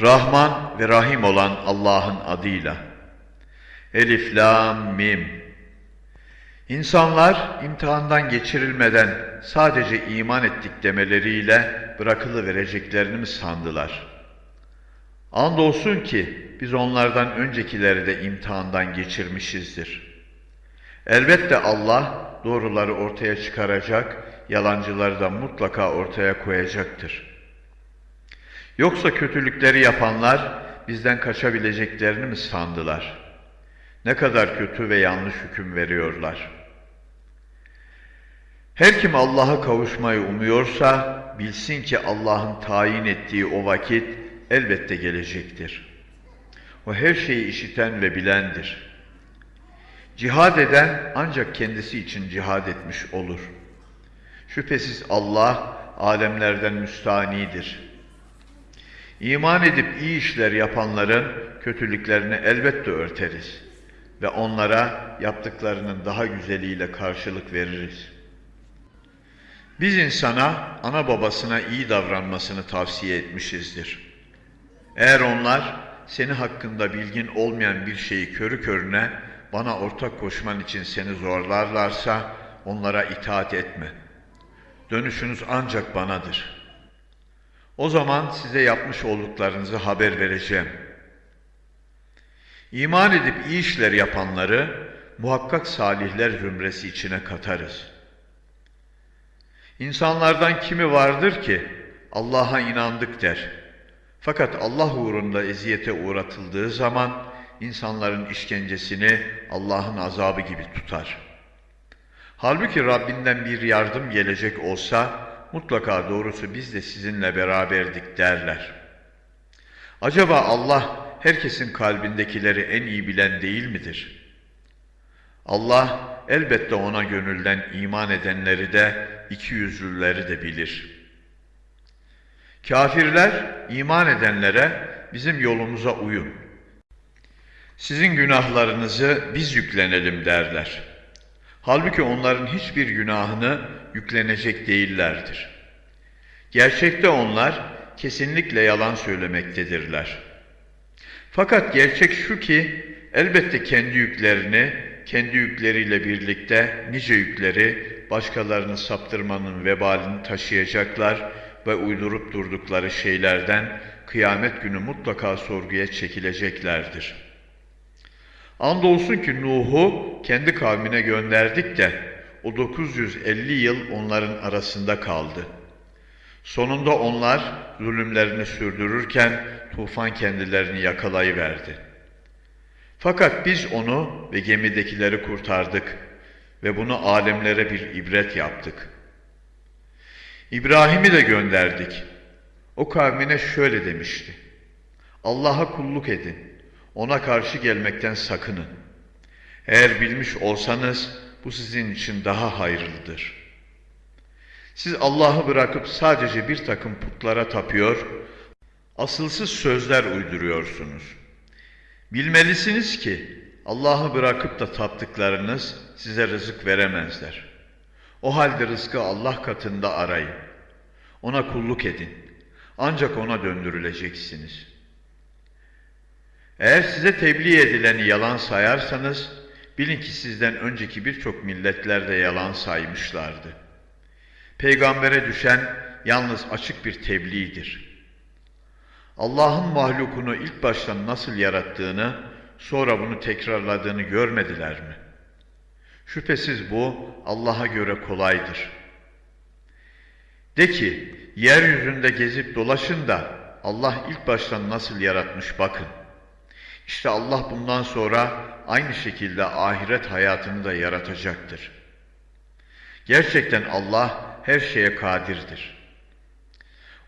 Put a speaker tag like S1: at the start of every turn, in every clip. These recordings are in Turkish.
S1: Rahman ve Rahim olan Allah'ın adıyla. Elif, Lam, Mim. İnsanlar imtihandan geçirilmeden sadece iman ettik demeleriyle bırakılıvereceklerini mi sandılar? Andolsun ki biz onlardan öncekileri de imtihandan geçirmişizdir. Elbette Allah doğruları ortaya çıkaracak, yalancıları da mutlaka ortaya koyacaktır. Yoksa kötülükleri yapanlar bizden kaçabileceklerini mi sandılar? Ne kadar kötü ve yanlış hüküm veriyorlar. Her kim Allah'a kavuşmayı umuyorsa bilsin ki Allah'ın tayin ettiği o vakit elbette gelecektir. O her şeyi işiten ve bilendir. Cihad eden ancak kendisi için cihad etmiş olur. Şüphesiz Allah alemlerden müstanidir. İman edip iyi işler yapanların kötülüklerini elbette örteriz ve onlara yaptıklarının daha güzeliyle karşılık veririz. Biz insana ana babasına iyi davranmasını tavsiye etmişizdir. Eğer onlar seni hakkında bilgin olmayan bir şeyi körü körüne bana ortak koşman için seni zorlarlarsa onlara itaat etme. Dönüşünüz ancak banadır. O zaman size yapmış olduklarınızı haber vereceğim. İman edip iyi işler yapanları muhakkak salihler zümresi içine katarız. İnsanlardan kimi vardır ki Allah'a inandık der. Fakat Allah uğrunda eziyete uğratıldığı zaman insanların işkencesini Allah'ın azabı gibi tutar. Halbuki Rabbinden bir yardım gelecek olsa mutlaka doğrusu biz de sizinle beraberdik derler. Acaba Allah herkesin kalbindekileri en iyi bilen değil midir? Allah elbette ona gönülden iman edenleri de iki yüzlüleri de bilir. Kafirler iman edenlere bizim yolumuza uyun. Sizin günahlarınızı biz yüklenelim derler. Halbuki onların hiçbir günahını yüklenecek değillerdir. Gerçekte onlar kesinlikle yalan söylemektedirler. Fakat gerçek şu ki elbette kendi yüklerini, kendi yükleriyle birlikte nice yükleri başkalarını saptırmanın vebalini taşıyacaklar ve uydurup durdukları şeylerden kıyamet günü mutlaka sorguya çekileceklerdir. Andolsun ki Nuh'u kendi kavmine gönderdik de o 950 yıl onların arasında kaldı. Sonunda onlar zulümlerini sürdürürken tufan kendilerini yakalayıverdi. Fakat biz onu ve gemidekileri kurtardık ve bunu alemlere bir ibret yaptık. İbrahim'i de gönderdik. O kavmine şöyle demişti. Allah'a kulluk edin. Ona karşı gelmekten sakının. Eğer bilmiş olsanız bu sizin için daha hayırlıdır. Siz Allah'ı bırakıp sadece bir takım putlara tapıyor, asılsız sözler uyduruyorsunuz. Bilmelisiniz ki Allah'ı bırakıp da taptıklarınız size rızık veremezler. O halde rızkı Allah katında arayın. Ona kulluk edin. Ancak ona döndürüleceksiniz. Eğer size tebliğ edileni yalan sayarsanız, bilin ki sizden önceki birçok milletler de yalan saymışlardı. Peygambere düşen yalnız açık bir tebliğdir. Allah'ın mahlukunu ilk baştan nasıl yarattığını, sonra bunu tekrarladığını görmediler mi? Şüphesiz bu Allah'a göre kolaydır. De ki, yeryüzünde gezip dolaşın da Allah ilk baştan nasıl yaratmış bakın. İşte Allah bundan sonra aynı şekilde ahiret hayatını da yaratacaktır. Gerçekten Allah her şeye kadirdir.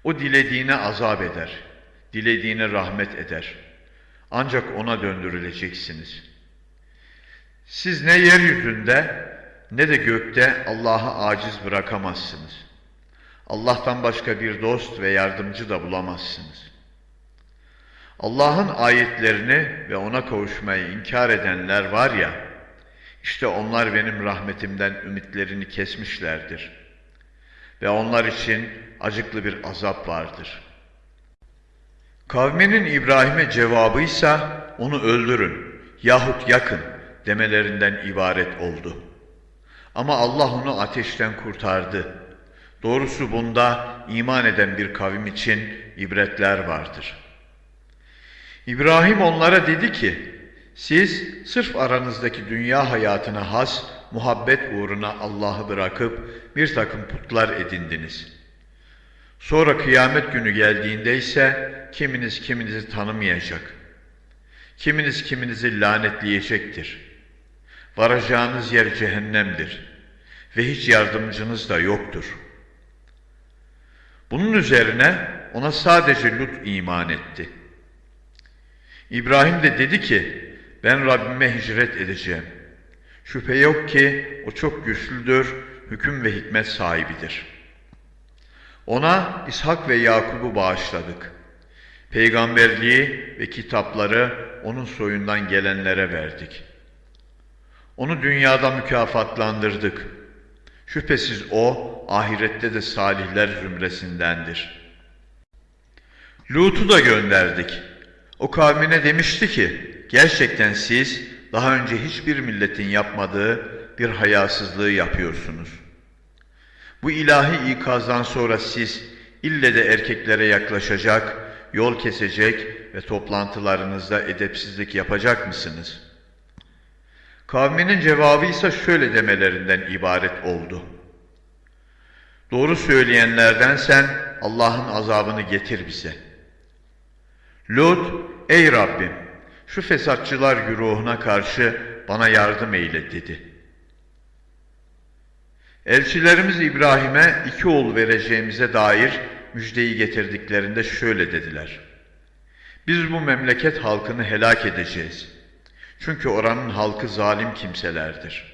S1: O dilediğine azap eder, dilediğine rahmet eder. Ancak ona döndürüleceksiniz. Siz ne yeryüzünde ne de gökte Allah'ı aciz bırakamazsınız. Allah'tan başka bir dost ve yardımcı da bulamazsınız. Allah'ın ayetlerini ve ona kavuşmayı inkar edenler var ya, işte onlar benim rahmetimden ümitlerini kesmişlerdir. Ve onlar için acıklı bir azap vardır. Kavminin İbrahim'e cevabıysa onu öldürün yahut yakın demelerinden ibaret oldu. Ama Allah onu ateşten kurtardı. Doğrusu bunda iman eden bir kavim için ibretler vardır. İbrahim onlara dedi ki, siz sırf aranızdaki dünya hayatına has muhabbet uğruna Allah'ı bırakıp bir takım putlar edindiniz. Sonra kıyamet günü geldiğinde ise kiminiz kiminizi tanımayacak. Kiminiz kiminizi lanetleyecektir. Varacağınız yer cehennemdir ve hiç yardımcınız da yoktur. Bunun üzerine ona sadece Lut iman etti. İbrahim de dedi ki, ben Rabbime hicret edeceğim. Şüphe yok ki o çok güçlüdür, hüküm ve hikmet sahibidir. Ona İshak ve Yakub'u bağışladık. Peygamberliği ve kitapları onun soyundan gelenlere verdik. Onu dünyada mükafatlandırdık. Şüphesiz o ahirette de salihler zümresindendir. Lut'u da gönderdik. O kavmine demişti ki, gerçekten siz daha önce hiçbir milletin yapmadığı bir hayasızlığı yapıyorsunuz. Bu ilahi ikazdan sonra siz ille de erkeklere yaklaşacak, yol kesecek ve toplantılarınızda edepsizlik yapacak mısınız? Kavminin cevabı ise şöyle demelerinden ibaret oldu. Doğru söyleyenlerden sen Allah'ın azabını getir bize. Lut, ey Rabbim, şu fesatçılar güruhuna karşı bana yardım eyle dedi. Elçilerimiz İbrahim'e iki oğul vereceğimize dair müjdeyi getirdiklerinde şöyle dediler. Biz bu memleket halkını helak edeceğiz. Çünkü oranın halkı zalim kimselerdir.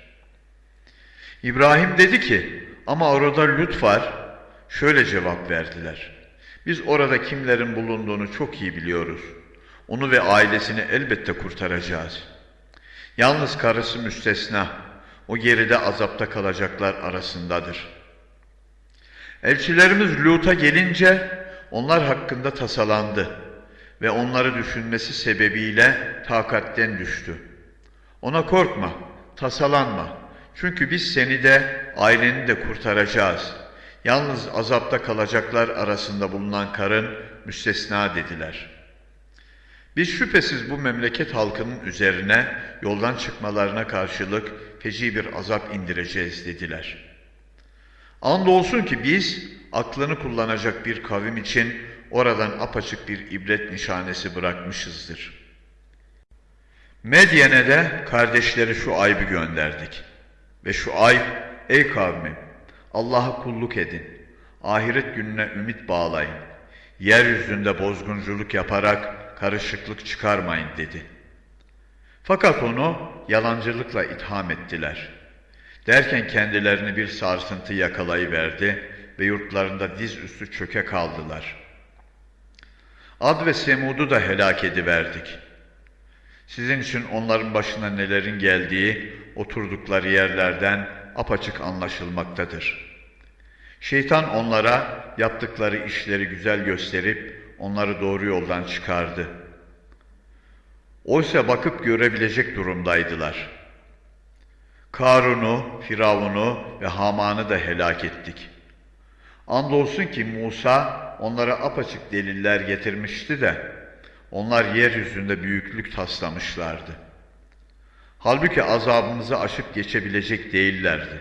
S1: İbrahim dedi ki, ama orada Lut var. Şöyle cevap verdiler. Biz orada kimlerin bulunduğunu çok iyi biliyoruz. Onu ve ailesini elbette kurtaracağız. Yalnız karısı müstesna. O geride azapta kalacaklar arasındadır. Elçilerimiz Lut'a gelince onlar hakkında tasalandı ve onları düşünmesi sebebiyle takatten düştü. Ona korkma, tasalanma. Çünkü biz seni de aileni de kurtaracağız. Yalnız azapta kalacaklar arasında bulunan karın müstesna dediler. Biz şüphesiz bu memleket halkının üzerine yoldan çıkmalarına karşılık feci bir azap indireceğiz dediler. Andolsun ki biz aklını kullanacak bir kavim için oradan apaçık bir ibret nişanesi bırakmışızdır. Medyen'e de kardeşleri şu ayıbı gönderdik. Ve şu ayıp, ey kavmim, Allah'a kulluk edin, ahiret gününe ümit bağlayın, yeryüzünde bozgunculuk yaparak karışıklık çıkarmayın dedi. Fakat onu yalancılıkla itham ettiler. Derken kendilerini bir sarsıntı yakalayıverdi ve yurtlarında diz üstü çöke kaldılar. Ad ve Semud'u da helak ediverdik. Sizin için onların başına nelerin geldiği oturdukları yerlerden apaçık anlaşılmaktadır. Şeytan onlara yaptıkları işleri güzel gösterip onları doğru yoldan çıkardı. Oysa bakıp görebilecek durumdaydılar. Karun'u, Firavun'u ve Haman'ı da helak ettik. Andolsun ki Musa onlara apaçık deliller getirmişti de onlar yeryüzünde büyüklük taslamışlardı. Halbuki azabımızı aşıp geçebilecek değillerdi.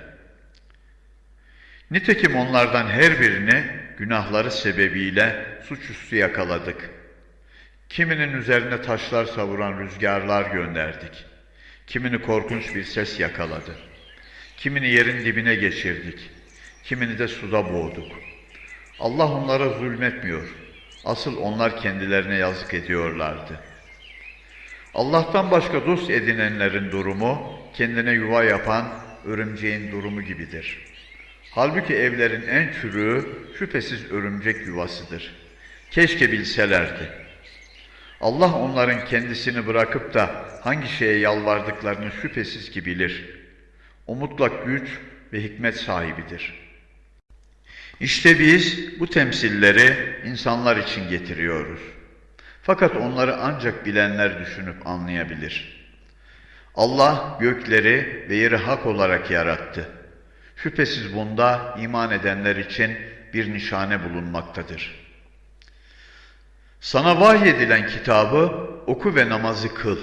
S1: Nitekim onlardan her birini günahları sebebiyle suçüstü yakaladık. Kiminin üzerine taşlar savuran rüzgarlar gönderdik. Kimini korkunç bir ses yakaladı. Kimini yerin dibine geçirdik. Kimini de suda boğduk. Allah onlara zulmetmiyor. Asıl onlar kendilerine yazık ediyorlardı. Allah'tan başka dost edinenlerin durumu, kendine yuva yapan örümceğin durumu gibidir. Halbuki evlerin en çürüğü şüphesiz örümcek yuvasıdır. Keşke bilselerdi. Allah onların kendisini bırakıp da hangi şeye yalvardıklarını şüphesiz ki bilir. O mutlak güç ve hikmet sahibidir. İşte biz bu temsilleri insanlar için getiriyoruz. Fakat onları ancak bilenler düşünüp anlayabilir. Allah gökleri ve yeri hak olarak yarattı. Şüphesiz bunda iman edenler için bir nişane bulunmaktadır. Sana vahyedilen kitabı oku ve namazı kıl.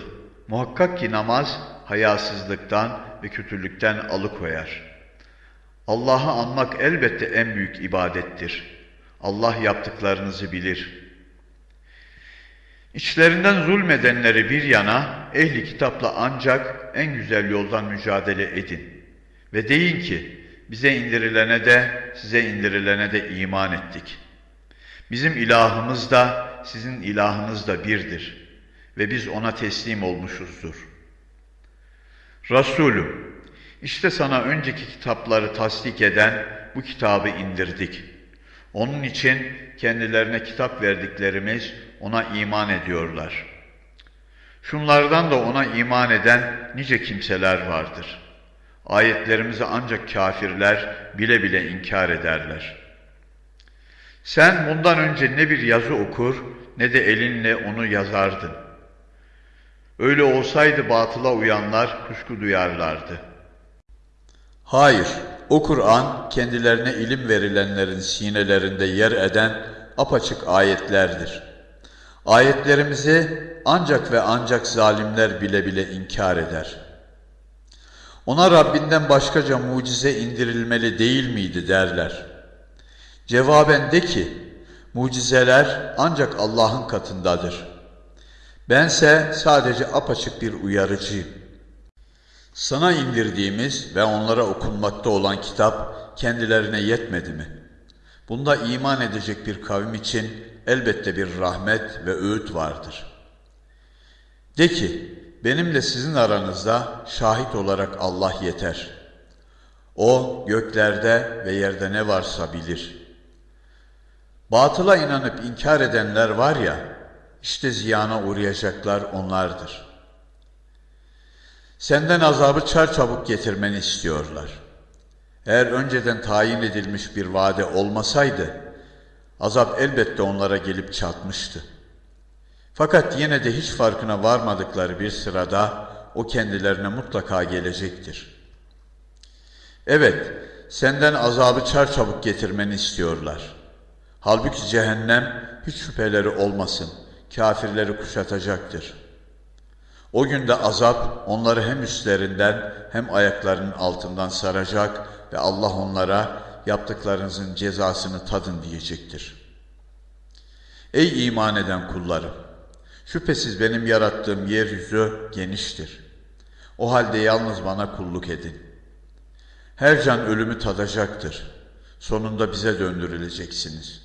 S1: Muhakkak ki namaz hayasızlıktan ve kötülükten alıkoyar. Allah'ı anmak elbette en büyük ibadettir. Allah yaptıklarınızı bilir. İçlerinden zulmedenleri bir yana, ehli kitapla ancak en güzel yoldan mücadele edin. Ve deyin ki, bize indirilene de, size indirilene de iman ettik. Bizim ilahımız da, sizin ilahınız da birdir. Ve biz ona teslim olmuşuzdur. Resulüm, işte sana önceki kitapları tasdik eden bu kitabı indirdik. Onun için kendilerine kitap verdiklerimiz ona iman ediyorlar. Şunlardan da ona iman eden nice kimseler vardır. Ayetlerimizi ancak kafirler bile bile inkar ederler. Sen bundan önce ne bir yazı okur ne de elinle onu yazardın. Öyle olsaydı batıla uyanlar kuşku duyarlardı. Hayır, o Kur'an kendilerine ilim verilenlerin sinelerinde yer eden apaçık ayetlerdir. Ayetlerimizi ancak ve ancak zalimler bile bile inkar eder. Ona Rabbinden başkaca mucize indirilmeli değil miydi derler. Cevaben de ki, mucizeler ancak Allah'ın katındadır. Bense sadece apaçık bir uyarıcıyım. Sana indirdiğimiz ve onlara okunmakta olan kitap kendilerine yetmedi mi? Bunda iman edecek bir kavim için elbette bir rahmet ve öğüt vardır. De ki, benimle sizin aranızda şahit olarak Allah yeter. O göklerde ve yerde ne varsa bilir. Batıla inanıp inkar edenler var ya, işte ziyana uğrayacaklar onlardır. Senden azabı çarçabuk getirmeni istiyorlar. Eğer önceden tayin edilmiş bir vade olmasaydı, azap elbette onlara gelip çatmıştı. Fakat yine de hiç farkına varmadıkları bir sırada o kendilerine mutlaka gelecektir. Evet, senden azabı çarçabuk getirmeni istiyorlar. Halbuki cehennem hiç şüpheleri olmasın, kafirleri kuşatacaktır. O günde azap onları hem üstlerinden hem ayaklarının altından saracak ve Allah onlara yaptıklarınızın cezasını tadın diyecektir. Ey iman eden kullarım! Şüphesiz benim yarattığım yeryüzü geniştir. O halde yalnız bana kulluk edin. Her can ölümü tadacaktır. Sonunda bize döndürüleceksiniz.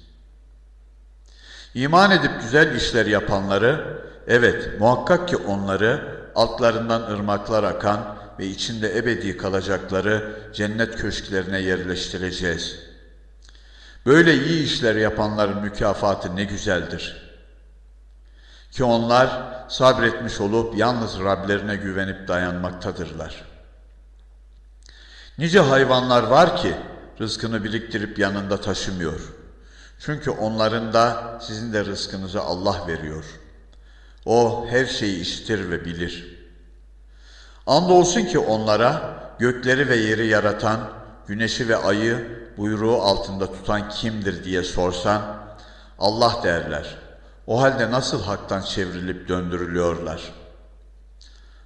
S1: İman edip güzel işler yapanları, evet muhakkak ki onları altlarından ırmaklar akan ve içinde ebedi kalacakları cennet köşklerine yerleştireceğiz. Böyle iyi işler yapanların mükafatı ne güzeldir. Ki onlar sabretmiş olup yalnız Rablerine güvenip dayanmaktadırlar. Nice hayvanlar var ki rızkını biriktirip yanında taşımıyor. Çünkü onların da sizin de rızkınızı Allah veriyor. O her şeyi işitir ve bilir. Andolsun ki onlara gökleri ve yeri yaratan, güneşi ve ayı buyruğu altında tutan kimdir diye sorsan, Allah derler. O halde nasıl haktan çevrilip döndürülüyorlar?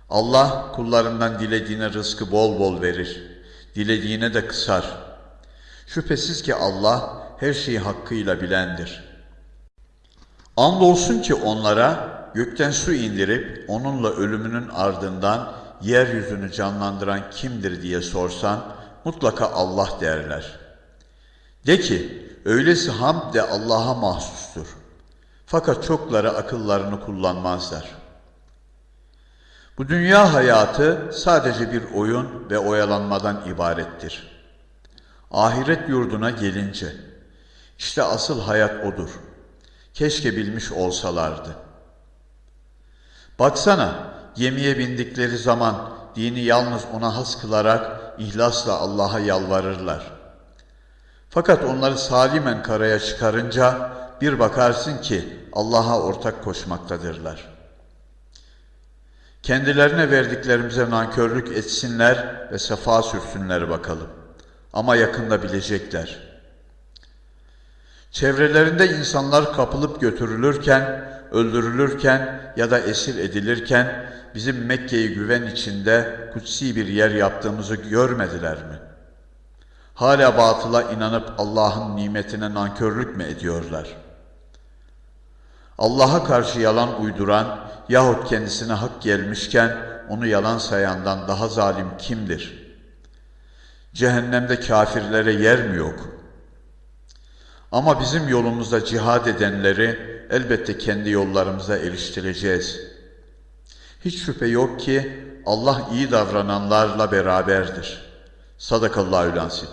S1: Allah kullarından dilediğine rızkı bol bol verir, dilediğine de kısar. Şüphesiz ki Allah her şeyi hakkıyla bilendir. Andolsun ki onlara gökten su indirip onunla ölümünün ardından yeryüzünü canlandıran kimdir diye sorsan mutlaka Allah derler. De ki öylesi hamd de Allah'a mahsustur. Fakat çokları akıllarını kullanmazlar. Bu dünya hayatı sadece bir oyun ve oyalanmadan ibarettir. Ahiret yurduna gelince, işte asıl hayat odur. Keşke bilmiş olsalardı. Baksana, gemiye bindikleri zaman dini yalnız ona has kılarak ihlasla Allah'a yalvarırlar. Fakat onları salimen karaya çıkarınca bir bakarsın ki Allah'a ortak koşmaktadırlar. Kendilerine verdiklerimize nankörlük etsinler ve sefa sürsünler bakalım. Ama yakında bilecekler. Çevrelerinde insanlar kapılıp götürülürken, öldürülürken ya da esir edilirken bizim Mekke'yi güven içinde kutsi bir yer yaptığımızı görmediler mi? Hala batıla inanıp Allah'ın nimetine nankörlük mü ediyorlar? Allah'a karşı yalan uyduran yahut kendisine hak gelmişken onu yalan sayandan daha zalim kimdir? Cehennemde kafirlere yer mi yok? Ama bizim yolumuzda cihad edenleri elbette kendi yollarımıza eriştireceğiz. Hiç şüphe yok ki Allah iyi davrananlarla beraberdir. Sadakallahü lansin.